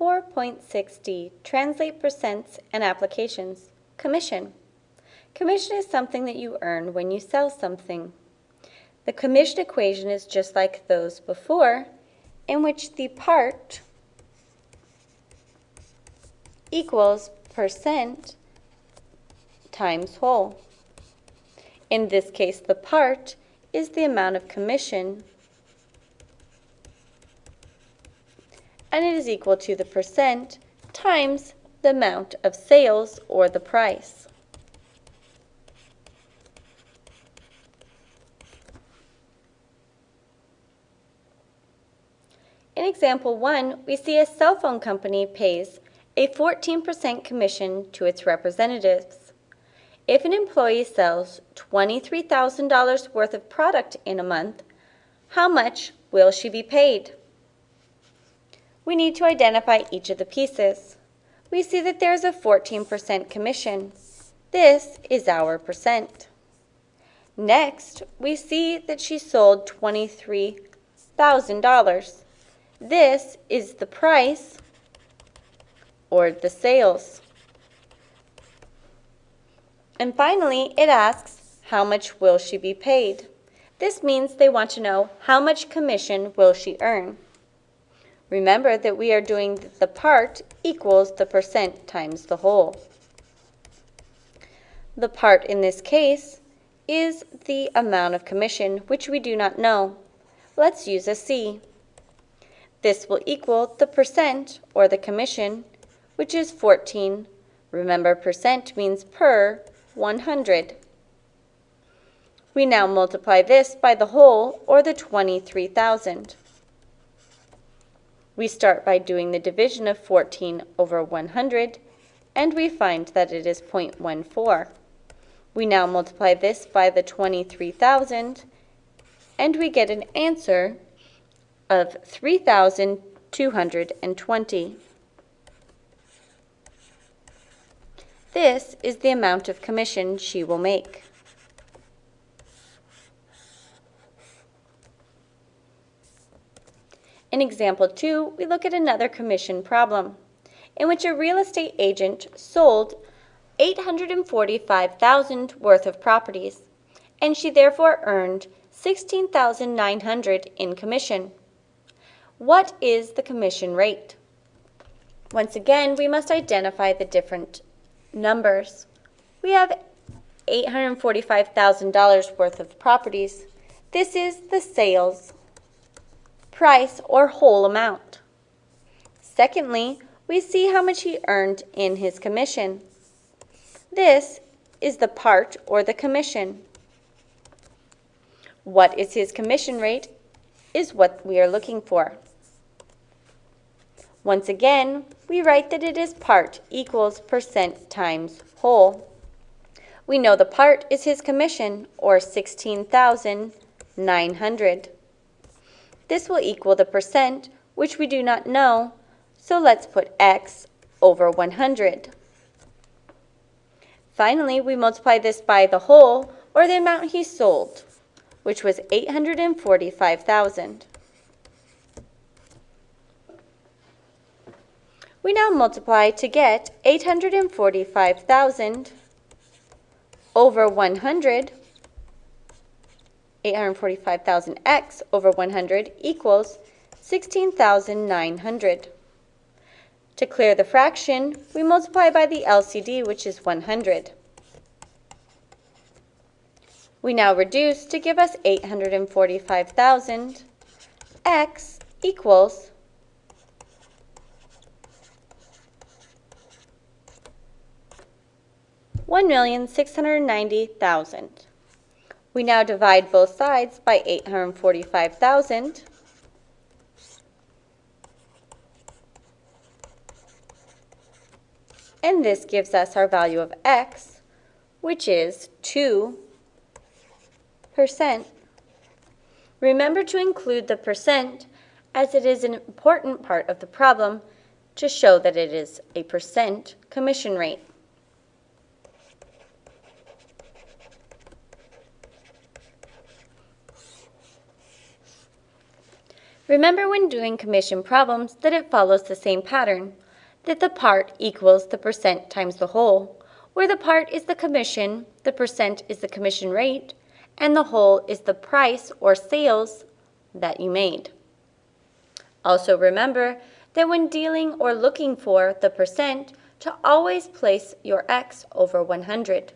4.6d, translate percents and applications. Commission. Commission is something that you earn when you sell something. The commission equation is just like those before, in which the part equals percent times whole. In this case, the part is the amount of commission and it is equal to the percent times the amount of sales or the price. In example 1, we see a cell phone company pays a 14% commission to its representatives. If an employee sells $23,000 worth of product in a month, how much will she be paid? We need to identify each of the pieces. We see that there is a 14% commission. This is our percent. Next, we see that she sold $23,000. This is the price or the sales. And finally, it asks, how much will she be paid? This means they want to know how much commission will she earn. Remember that we are doing the part equals the percent times the whole. The part in this case is the amount of commission, which we do not know. Let's use a C. This will equal the percent, or the commission, which is 14. Remember, percent means per 100. We now multiply this by the whole, or the 23,000. We start by doing the division of 14 over 100, and we find that it is 0.14. We now multiply this by the 23,000, and we get an answer of 3,220. This is the amount of commission she will make. In example 2, we look at another commission problem, in which a real estate agent sold 845,000 worth of properties, and she therefore earned 16,900 in commission. What is the commission rate? Once again, we must identify the different numbers. We have $845,000 worth of properties. This is the sales price or whole amount. Secondly, we see how much he earned in his commission. This is the part or the commission. What is his commission rate is what we are looking for. Once again, we write that it is part equals percent times whole. We know the part is his commission, or 16,900. This will equal the percent, which we do not know, so let's put x over 100. Finally, we multiply this by the whole, or the amount he sold, which was 845,000. We now multiply to get 845,000 over 100 845,000x over 100 equals 16,900. To clear the fraction, we multiply by the LCD, which is 100. We now reduce to give us 845,000. x equals 1,690,000. We now divide both sides by 845,000. And this gives us our value of x, which is 2%. Remember to include the percent as it is an important part of the problem to show that it is a percent commission rate. Remember when doing commission problems that it follows the same pattern, that the part equals the percent times the whole, where the part is the commission, the percent is the commission rate, and the whole is the price or sales that you made. Also remember that when dealing or looking for the percent, to always place your x over 100.